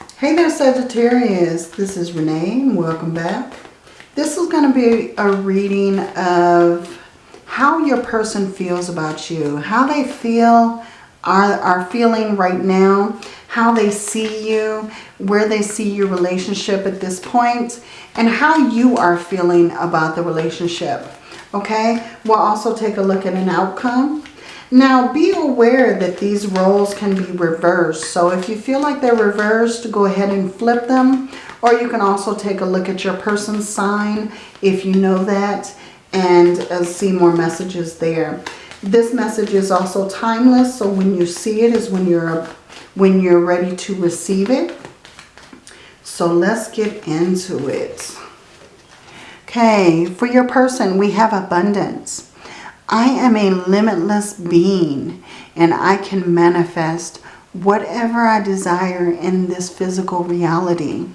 Hey there Sagittarius, this is Renee and welcome back. This is going to be a reading of how your person feels about you, how they feel, are, are feeling right now, how they see you, where they see your relationship at this point, and how you are feeling about the relationship. Okay, we'll also take a look at an outcome. Now be aware that these roles can be reversed. So if you feel like they're reversed, go ahead and flip them. Or you can also take a look at your person's sign if you know that and uh, see more messages there. This message is also timeless. So when you see it is when you're, when you're ready to receive it. So let's get into it. Okay, for your person, we have abundance. I am a limitless being and I can manifest whatever I desire in this physical reality.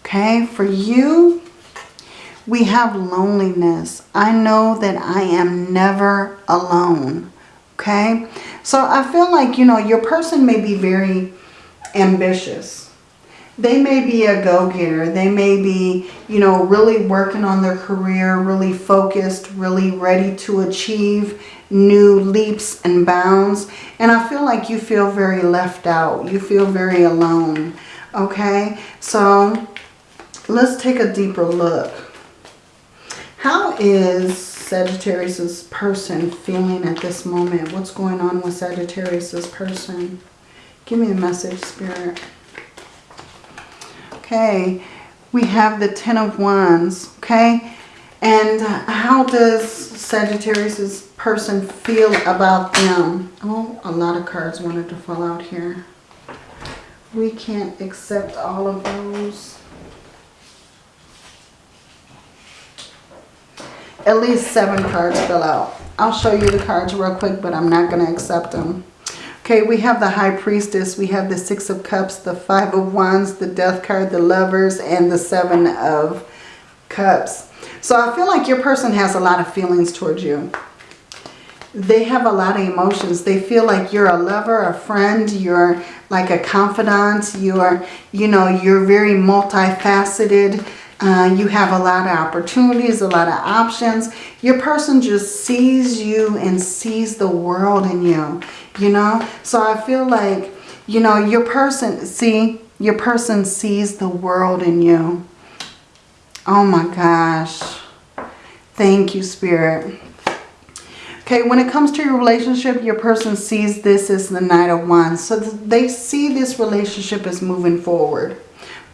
Okay, for you, we have loneliness. I know that I am never alone. Okay, so I feel like, you know, your person may be very ambitious they may be a go-getter. They may be, you know, really working on their career, really focused, really ready to achieve new leaps and bounds. And I feel like you feel very left out. You feel very alone. Okay, so let's take a deeper look. How is Sagittarius's person feeling at this moment? What's going on with Sagittarius's person? Give me a message, Spirit. Okay, we have the Ten of Wands, okay? And how does Sagittarius's person feel about them? Oh, a lot of cards wanted to fall out here. We can't accept all of those. At least seven cards fell out. I'll show you the cards real quick, but I'm not going to accept them. Okay, we have the High Priestess, we have the Six of Cups, the Five of Wands, the Death card, the Lovers, and the Seven of Cups. So I feel like your person has a lot of feelings towards you. They have a lot of emotions. They feel like you're a lover, a friend, you're like a confidant, you're, you know, you're very multifaceted. Uh, you have a lot of opportunities, a lot of options. Your person just sees you and sees the world in you, you know. So I feel like, you know, your person, see, your person sees the world in you. Oh my gosh. Thank you, Spirit. Okay, when it comes to your relationship, your person sees this as the Knight of Wands. So they see this relationship as moving forward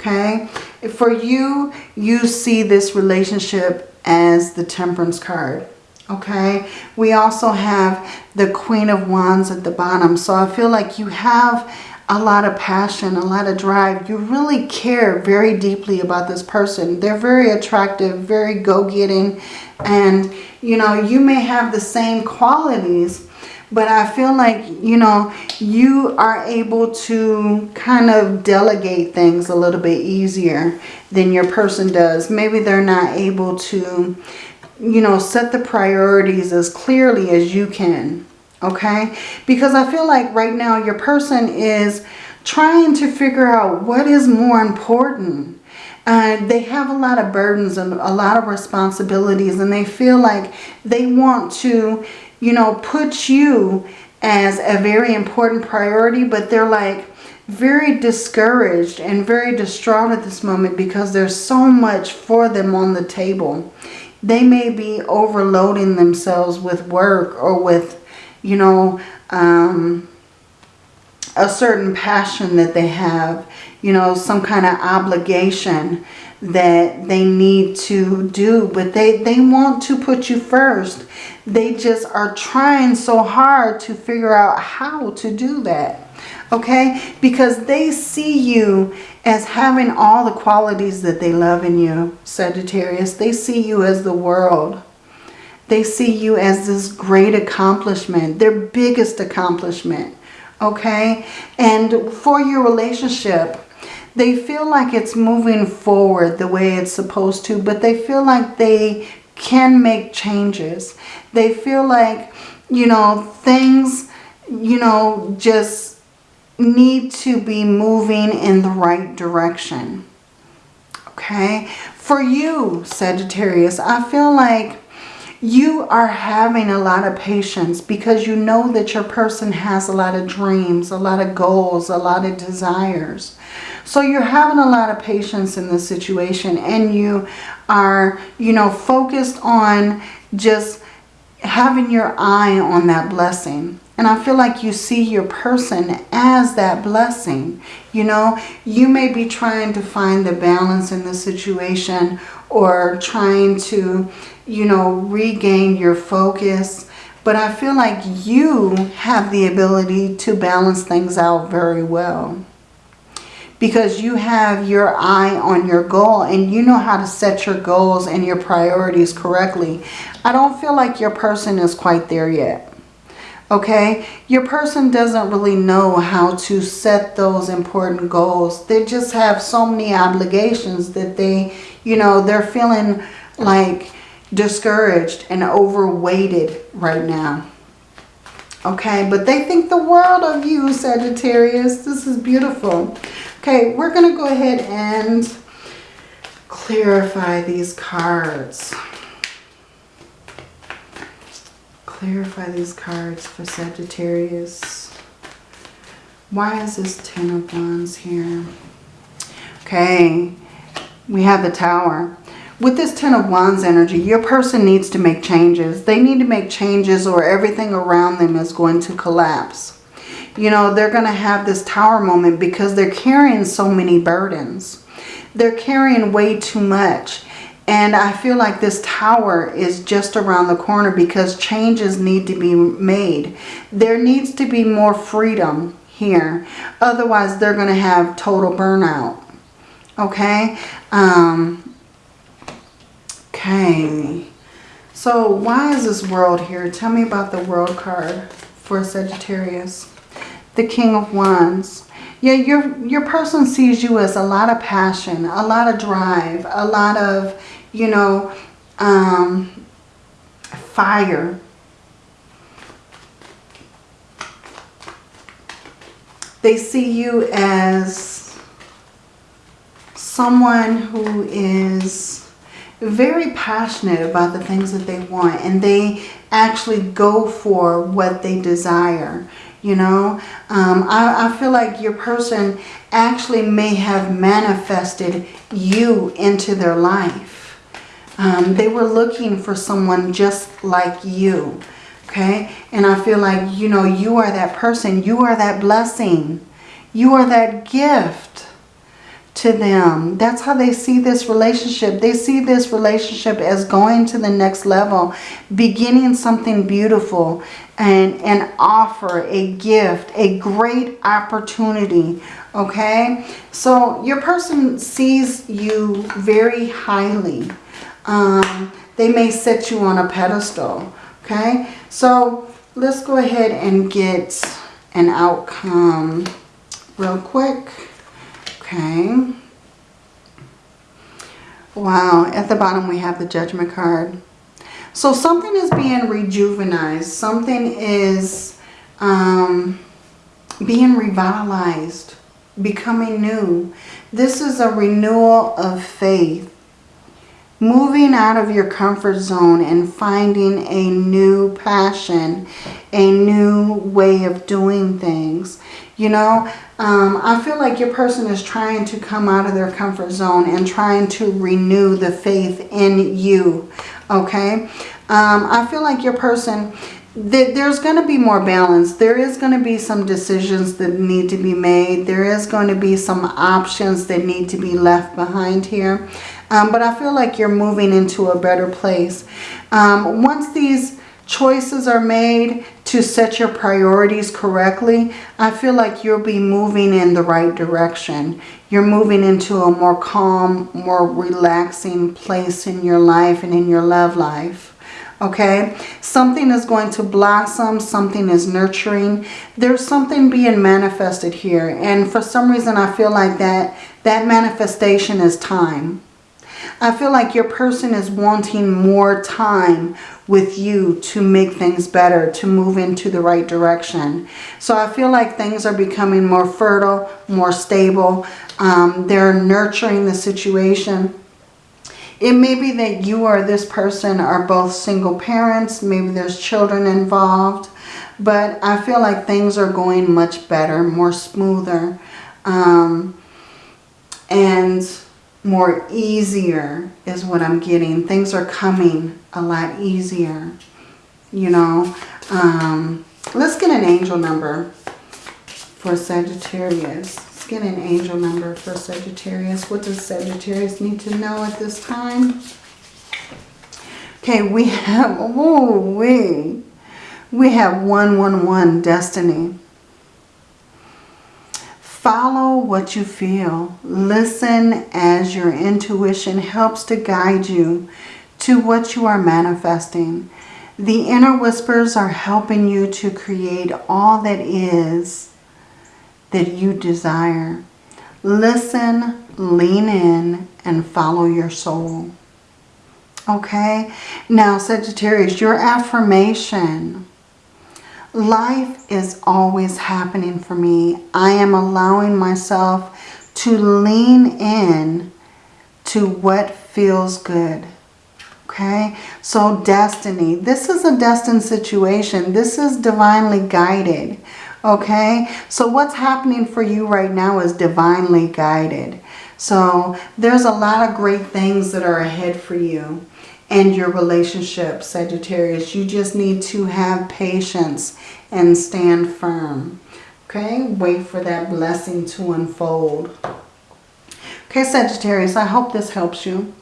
okay? For you, you see this relationship as the Temperance card, okay? We also have the Queen of Wands at the bottom. So I feel like you have a lot of passion, a lot of drive. You really care very deeply about this person. They're very attractive, very go-getting. And, you know, you may have the same qualities, but I feel like, you know, you are able to kind of delegate things a little bit easier than your person does. Maybe they're not able to, you know, set the priorities as clearly as you can. Okay? Because I feel like right now your person is trying to figure out what is more important. Uh, they have a lot of burdens and a lot of responsibilities and they feel like they want to you know, put you as a very important priority, but they're like very discouraged and very distraught at this moment because there's so much for them on the table. They may be overloading themselves with work or with, you know, um, a certain passion that they have, you know, some kind of obligation that they need to do, but they, they want to put you first. They just are trying so hard to figure out how to do that. Okay? Because they see you as having all the qualities that they love in you, Sagittarius. They see you as the world. They see you as this great accomplishment, their biggest accomplishment. Okay? And for your relationship, they feel like it's moving forward the way it's supposed to, but they feel like they can make changes. They feel like, you know, things, you know, just need to be moving in the right direction. Okay? For you, Sagittarius, I feel like you are having a lot of patience because you know that your person has a lot of dreams, a lot of goals, a lot of desires. So you're having a lot of patience in this situation and you are, you know, focused on just having your eye on that blessing. And I feel like you see your person as that blessing. You know, you may be trying to find the balance in the situation or trying to, you know, regain your focus. But I feel like you have the ability to balance things out very well. Because you have your eye on your goal and you know how to set your goals and your priorities correctly. I don't feel like your person is quite there yet okay? Your person doesn't really know how to set those important goals. They just have so many obligations that they, you know, they're feeling like discouraged and overweighted right now. Okay, but they think the world of you, Sagittarius. This is beautiful. Okay, we're going to go ahead and clarify these cards. Clarify these cards for Sagittarius. Why is this Ten of Wands here? Okay, we have the Tower. With this Ten of Wands energy, your person needs to make changes. They need to make changes or everything around them is going to collapse. You know, they're going to have this Tower moment because they're carrying so many burdens. They're carrying way too much. And I feel like this tower is just around the corner because changes need to be made. There needs to be more freedom here. Otherwise, they're going to have total burnout. Okay? Um, okay. So why is this world here? Tell me about the world card for Sagittarius. The King of Wands. Yeah, your, your person sees you as a lot of passion, a lot of drive, a lot of you know, um, fire. They see you as someone who is very passionate about the things that they want and they actually go for what they desire you know um, I, I feel like your person actually may have manifested you into their life um, they were looking for someone just like you. Okay. And I feel like, you know, you are that person. You are that blessing. You are that gift to them. That's how they see this relationship. They see this relationship as going to the next level, beginning something beautiful and, and offer a gift, a great opportunity. Okay. So your person sees you very highly um, they may set you on a pedestal. Okay, so let's go ahead and get an outcome real quick. Okay. Wow, at the bottom we have the judgment card. So something is being rejuvenized. Something is um, being revitalized, becoming new. This is a renewal of faith moving out of your comfort zone and finding a new passion, a new way of doing things. You know, um, I feel like your person is trying to come out of their comfort zone and trying to renew the faith in you. Okay. Um, I feel like your person there's going to be more balance. There is going to be some decisions that need to be made. There is going to be some options that need to be left behind here. Um, but I feel like you're moving into a better place. Um, once these choices are made to set your priorities correctly, I feel like you'll be moving in the right direction. You're moving into a more calm, more relaxing place in your life and in your love life okay? Something is going to blossom. Something is nurturing. There's something being manifested here. And for some reason i feel like that that manifestation is time I feel like your person is wanting more time with you to make things better, to move into the right direction. So I feel like things are becoming more fertile, more stable. Um, they're nurturing the situation. It may be that you or this person are both single parents. Maybe there's children involved. But I feel like things are going much better, more smoother. Um, and more easier is what I'm getting. Things are coming a lot easier, you know. Um, let's get an angel number for Sagittarius. Let's get an angel number for Sagittarius. What does Sagittarius need to know at this time? Okay, we have, oh, we, we have 111 destiny. Follow what you feel. Listen as your intuition helps to guide you to what you are manifesting. The inner whispers are helping you to create all that is that you desire. Listen, lean in, and follow your soul. Okay? Now, Sagittarius, your affirmation Life is always happening for me. I am allowing myself to lean in to what feels good. Okay, so destiny. This is a destined situation. This is divinely guided. Okay, so what's happening for you right now is divinely guided. So there's a lot of great things that are ahead for you and your relationship, Sagittarius. You just need to have patience and stand firm. Okay, wait for that blessing to unfold. Okay, Sagittarius, I hope this helps you.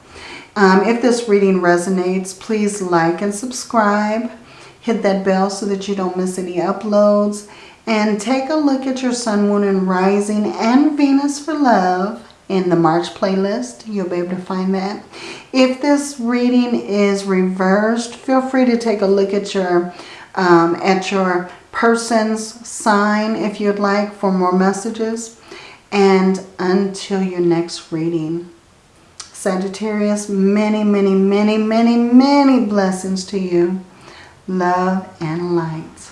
Um, if this reading resonates, please like and subscribe. Hit that bell so that you don't miss any uploads. And take a look at your Sun, Moon, and Rising and Venus for Love in the March playlist. You'll be able to find that. If this reading is reversed, feel free to take a look at your um, at your person's sign if you'd like for more messages. And until your next reading, Sagittarius, many, many, many, many, many blessings to you. Love and light.